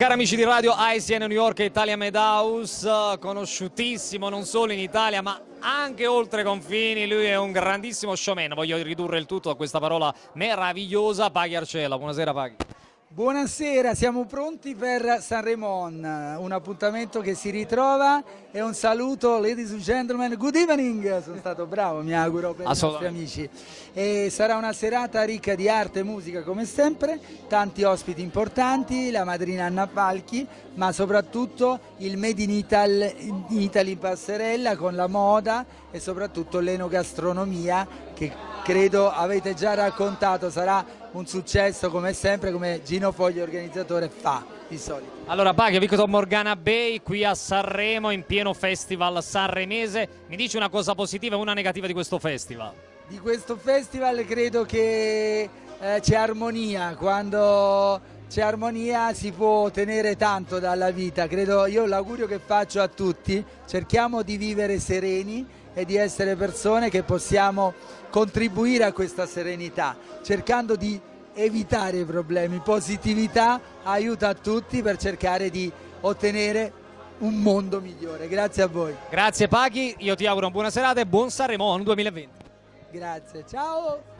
Cari amici di radio ICN New York e Italia Medhouse, conosciutissimo non solo in Italia ma anche oltre confini, lui è un grandissimo showman, voglio ridurre il tutto a questa parola meravigliosa, Paghi Arcella, buonasera Paghi. Buonasera, siamo pronti per Sanremon, un appuntamento che si ritrova. E un saluto ladies and gentlemen, good evening, sono stato bravo mi auguro per i nostri amici. E sarà una serata ricca di arte e musica come sempre, tanti ospiti importanti, la madrina Anna Falchi, ma soprattutto il Made in Italy, in Italy passerella con la moda e soprattutto l'enogastronomia che credo avete già raccontato, sarà un successo come sempre, come Gino Fogli organizzatore fa di solito. Allora Paghi, Victor Morgana Bay qui a Sanremo in pieno festival sanremese, mi dici una cosa positiva e una negativa di questo festival? Di questo festival credo che eh, c'è armonia, quando c'è armonia si può ottenere tanto dalla vita, credo io l'augurio che faccio a tutti, cerchiamo di vivere sereni e di essere persone che possiamo contribuire a questa serenità, cercando di evitare i problemi. Positività aiuta a tutti per cercare di ottenere un mondo migliore. Grazie a voi. Grazie Paghi, io ti auguro una buona serata e buon Sanremo 2020. Grazie, ciao!